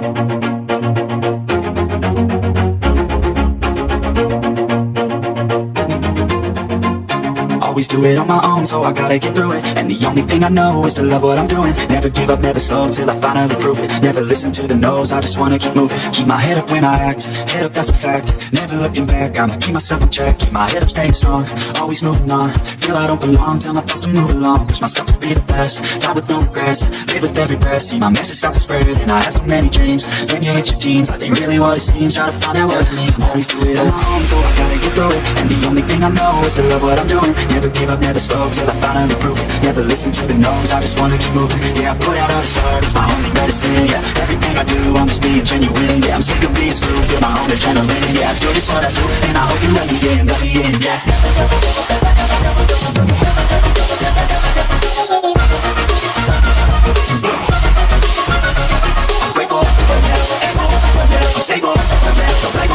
thank you Always do it on my own, so I gotta get through it. And the only thing I know is to love what I'm doing. Never give up, never slow, till I finally prove it. Never listen to the no's, I just wanna keep moving. Keep my head up when I act, head up that's a fact. Never looking back, I'ma keep myself in check. Keep my head up staying strong, always moving on. Feel I don't belong, tell my thoughts to move along. Push myself to be the best, die with no regrets. Live with every breath, see my message start to spread And I had so many dreams, then you hit your teens Life ain't really what it seems, try to find out what it means. Always do it on my own, so I gotta get through it. And the only thing I know is to love what I'm doing. Never give up, never slow, till I finally prove it. Never listen to the no's, I just wanna keep moving. Yeah, I put out all this art, it's my only medicine Yeah, everything I do, I'm just being genuine Yeah, I'm sick of being screwed, feel my own adrenaline Yeah, I do just what I do, and I hope you let me in, let me in, yeah. I'm I'm stable, blame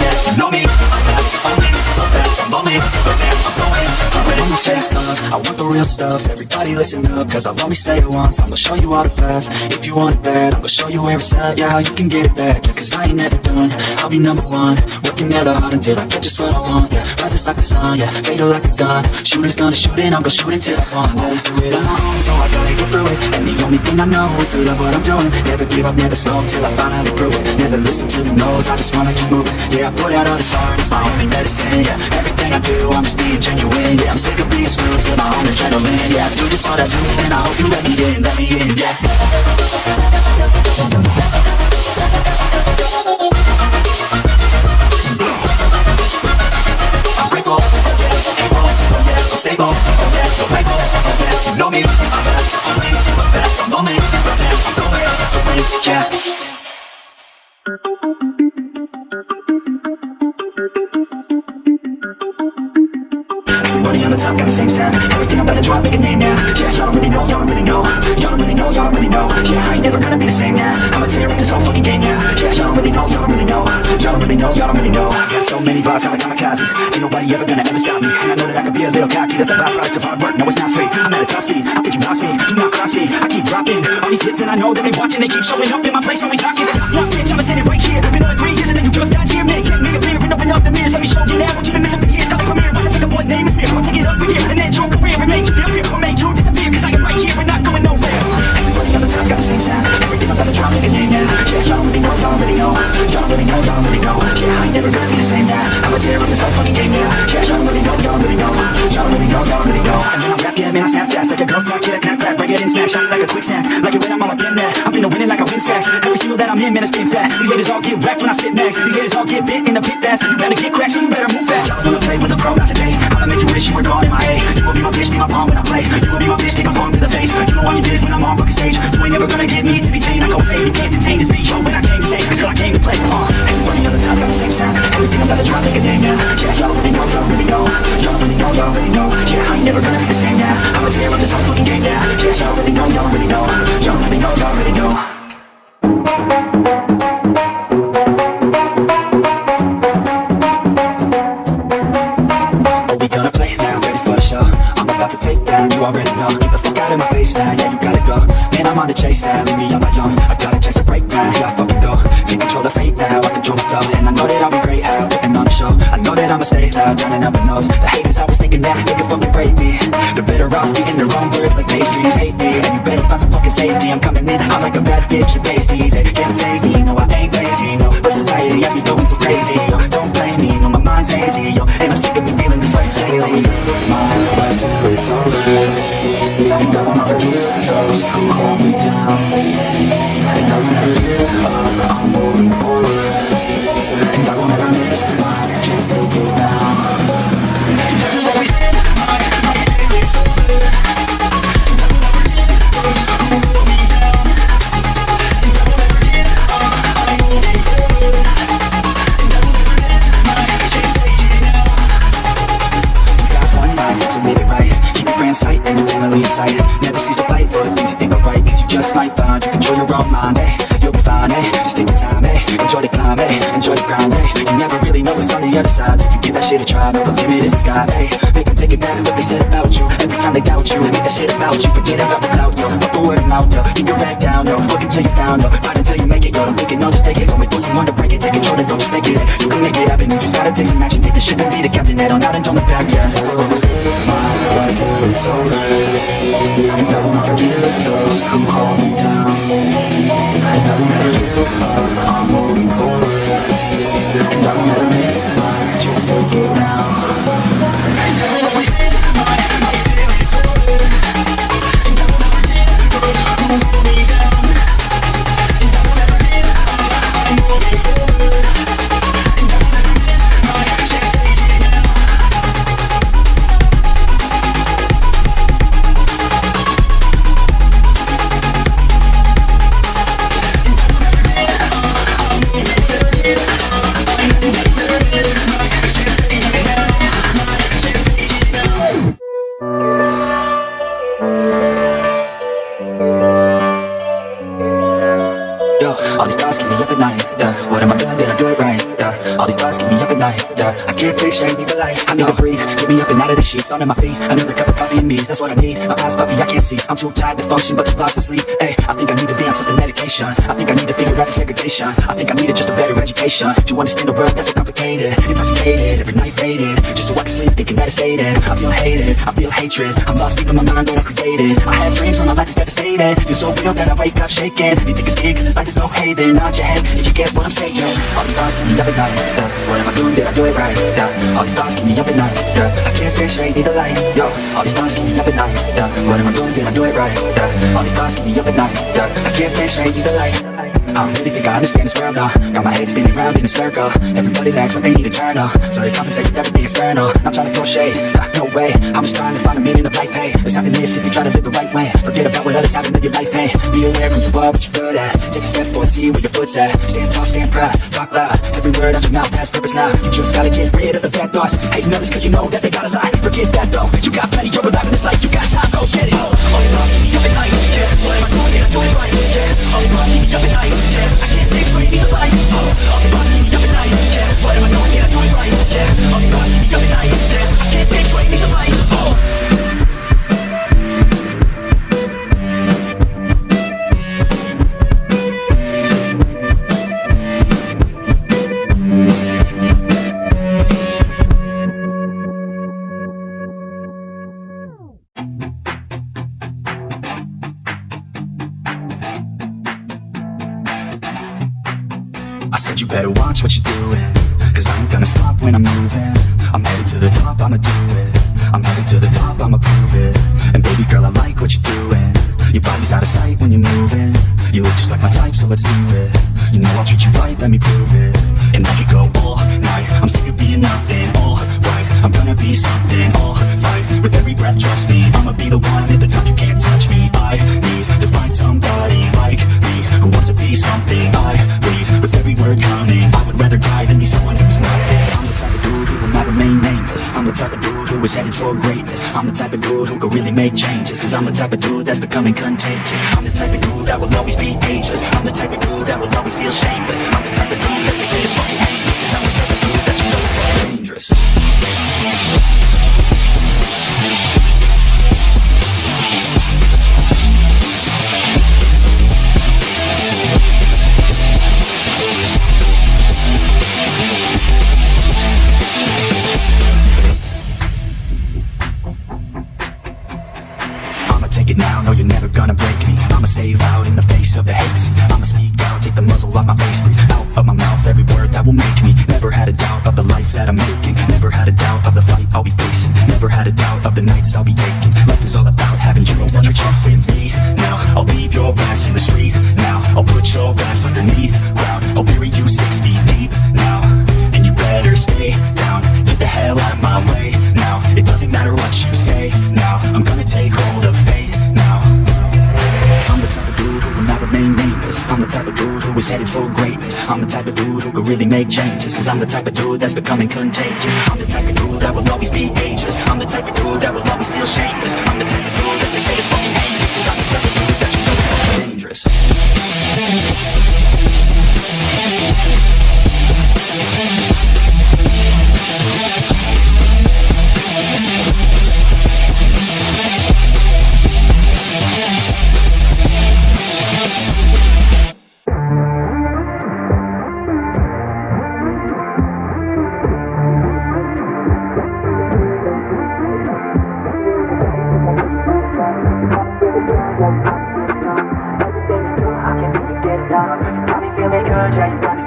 yeah, you know me, I'm not the best, I'm lonely, but damn, I'm going. I'm a fake love, I want the real stuff, everybody listen up, cause I'll only say it once, I'm gonna show you all the path, if you want it bad, I'm gonna show you where it's at, yeah, how you can get it back, yeah, cause I ain't never done, I'll be number one, working hella hard until I get just what I want, yeah, rises like the sun, yeah, fatal like a gun, shooters gonna shoot and I'm gonna shoot until I fall, always do it on my own, so I gotta get through it, and the only thing I know is to love what I'm doing, never give up, never slow, till I finally prove it, never listen to the no's, I just wanna keep moving, yeah, I put out all this art, it's my only medicine, yeah, everything I do, I'm just being genuine, yeah, I'm sick of being screwed, feel my own adrenaline, yeah, I do just what I do, and I hope you let me in, let me in, yeah. The top got the same sound. Everything I'm about to drop, make a name now. Yeah, y'all really know, y'all really know. Y'all really know, y'all really know. Yeah, I ain't never gonna be the same now. I'ma tear up this whole fucking game now. Yeah, y'all really know, y'all really know. Y'all really know, y'all really know. I got so many bars, kinda kamikaze. Ain't nobody ever gonna ever stop me. And I know that I could be a little cocky. That's the byproduct of hard work, no it's not free. I'm at a top speed, I think you lost me. Do not cross me, I keep dropping All these hits and I know that they watching. They keep showing up in my place, always knocking Knock, bitch, I'ma it right here. Been on three years and then you just got here. Make it, make it clear and open up the mirrors. Let me show you now what you've been missing boy's name and smear I'll take it up again and end your career And make you feel fear or make you disappear Cause I am right here and not going nowhere. Everybody on the top got the same sound. Everything I'm about to drop, make a name now. Yeah, y'all really know, y'all really know. Y'all really know, y'all really know. Yeah, I ain't never gonna be the same now. I'ma tear up this whole fucking game now. Yeah, y'all really know, y'all really know. Y'all really know, y'all really know. And when I rap, yeah, man, I snap fast Like a girl's back, yeah, clap, clap Break it in, snack, shine it like a quick snack Like it when I'm all up in there. I'm finna win it like I win stacks Every single that I'm in, man, I spin fat These haters all get wrecked when I spit next. These haters all get bit in the pit fast. You better get cracked, so you better down, you Get the fuck out of my face now, yeah, you gotta go. Man, I'm on the chase now, leave me on my own. I got a chance to break now, yeah, I fucking go. Take control of fate now, I control my flow. And I know that I'll be great, how, putting on the show I know that I'ma stay loud, drowning out the nose The haters always thinking that they can fucking break me. They're better off eating their own words like pastries. Hate me, and you better find some fucking safety. I'm coming in, I'm like a bad bitch and pasties. They can't save me, no, I ain't lazy, no But society has me going so crazy, yo Don't blame me, no, my mind's hazy, you control your own mind, eh You'll be fine, eh? Just take your time, eh? Enjoy the climb, eh? Enjoy the grind, eh? You never really know what's on the other side. Till you give that shit a try No, the limit is the sky, eh? Make them take it back what they said about you. Every time they doubt you Make that shit about you. Forget about the clout, yo. Fuck the word of mouth, yo. Keep your head down, yo. Work until you found, yo. Fight until you make it, yo. Make it, no, just take it. Don't for someone to break it, take control, then don't just take it. You can make it happen, you just gotta take some action. Take the ship and be the captain, head on out and don't look back, yeah. Always my life till it's over. And I not forgive those And I I need to breathe, get me up and out of the sheets Under my feet, another cup of coffee and me. That's what I need, my eyes puffy, I can't see. I'm too tired to function, but too lost to sleep. Hey, I think I need to be on something medication. I think I need to figure out the segregation. I think I needed just a better education. To understand the world that's so complicated. Intoxicated, every night faded Just so I can sleep, thinking that it's faded. I feel hated, I feel hatred. I'm lost deep in my mind, what I created. I have dreams when my life is devastated. Feel so real that I wake up shaking. You think it's big cause this life is no haven. Nod your head if you get what I'm saying. All these thoughts keep me up at night. What am I doing, did I do it right? All these thoughts keep me up at night yeah. I can't think straight, need the light Yo, all these thoughts keep me up at night yeah. What am I doing, did I do it right? Yeah. All these thoughts keep me up at night yeah. I can't think straight, need the light I don't really think I understand this world now Got my head spinning round in a circle. Everybody lacks what they need internal So they compensate with everything external. Not trying to throw shade, no way. I'm just trying to find a meaning of life, hey. There's happiness if you try to live the right way. Forget about what others have live your life, hey. Be aware of who you are, what you're good at. Take a step forward, see where your foot's at. Stand tall, stand proud, talk loud. Every word out your mouth has purpose now. You just gotta get rid of the bad thoughts. Hating others cause you know that they gotta lie. Forget that though, you got plenty, you're alive in this life You got time, go get it. These thoughts keep me up at night, yeah. What am I doing, did I do it right, yeah. These thoughts keep me up at night, yeah I can't straight, need the light, oh All these keep me up at night, yeah What am I doing, did I do it right, I said you better watch what you're doing Cause I ain't gonna stop when I'm moving. I'm headed to the top, I'ma do it. I'm headed to the top, I'ma prove it. And baby girl, I like what you're doing. Your body's out of sight when you're moving. You look just like my type, so let's do it. You know I'll treat you right, let me prove it. And I could go all night. I'm sick of being nothing, all right. I'm gonna be something, all fight With every breath, trust me I'ma be the one dude headed for greatness. I'm the type of dude who could really make changes Cause I'm the type of dude that's becoming contagious. I'm the type of dude that will always be ageless. I'm the type of dude that will always feel shameless. I'm the type of dude that they say is fucking dude headed for greatness. I'm the type of dude who could really make changes Cause I'm the type of dude that's becoming contagious. I'm the type of dude that will always be ageless. I'm the type of dude that will always feel shameless I'm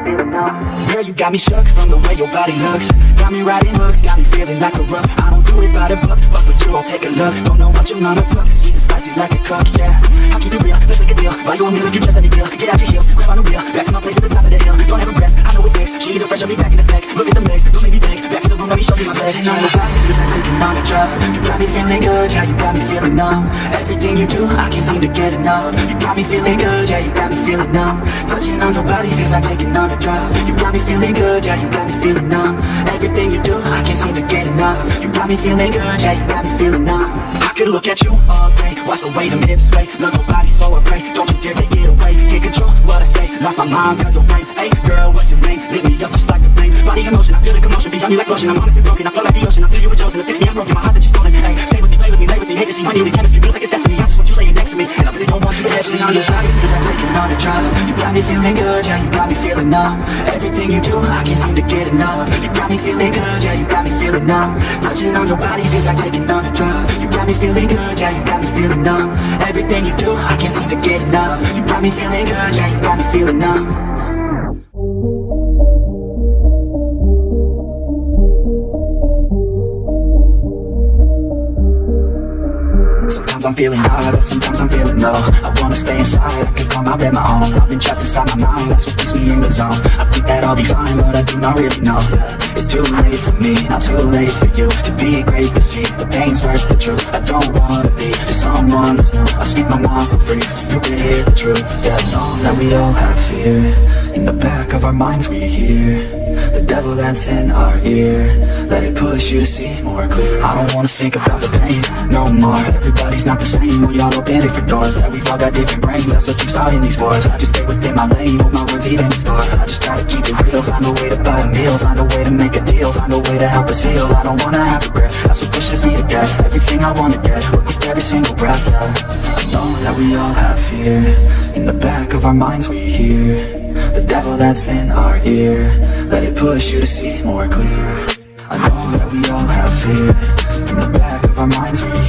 feeling good. Girl, you got me shook from the way your body looks. Got me riding hooks, got me feeling like a rug. I don't do it by the book, but for you, I'll take a look. Don't know what your mama took, sweet and spicy like a cook, yeah. I keep it real, let's make a deal. Buy you a meal if you just let me deal Get out your heels, grab on a wheel. Back to my place at the top of the hill. Don't have a rest, I know it's nice. She either fresh or be back in a sec. Look at the mix, don't make me beg. Feeling good, yeah, you got me feeling numb. Everything you do, I can't seem to get enough. You got me feeling good, yeah, you got me feeling numb. Touching on your body feels like taking on a drug. You got me feeling good, yeah, you got me feeling numb. Everything you do, I can't seem to get enough. You got me feeling good, yeah, you got me feeling numb. I could look at you all day, watch the way them hips sway Love your body so I pray, don't you dare take it away. Can't control what I say, lost my mind cause of rain Hey girl, what's your name? Lit me up just like a flame. Body emotion, I feel the commotion, beyond me like lotion. I'm honestly broken, I feel like the ocean. I feel you with to fix me, I'm broken. My heart honey, the chemistry feels like it's destiny. I just want you laying next to me, and I really don't want you to touch me. On your body feels like taking on a drug. You got me feeling good, yeah, you got me feeling numb. Everything you do, I can't seem to get enough. You got me feeling good, yeah, you got me feeling numb. Touching on your body feels like taking on a drug. You got me feeling good, yeah, you got me feeling numb. Everything you do, I can't seem to get enough. You got me feeling good, yeah, you got me feeling numb I'm feeling high, but sometimes I'm feeling low. I wanna stay inside, I could call my bed my home I've been trapped inside my mind, that's what keeps me in the zone. I think that I'll be fine, but I do not really know. It's too late for me, not too late for you To be great, but see, the pain's worth the truth. I don't wanna be just someone that's new. I speak my mind so free, so you can hear the truth Yeah, I know that we all have fear In the back of our minds we hear The devil that's in our ear. Let it push you to see more clear. I don't wanna think about the pain no more. Everybody's not the same, we all open different doors. We've all got different brains, that's what you saw in these wars. I just stay within my lane, hope my words even score. I just try to keep it real, find a way to buy a meal. Find a way to make a deal, find a way to help us heal. I don't wanna have regret, that's what pushes me to get Everything I wanna get, work with every single breath, yeah. I know that we all have fear. In the back of our minds we hear the devil that's in our ear. Let it push you to see more clear. I know that we all have fear. In the back of our minds we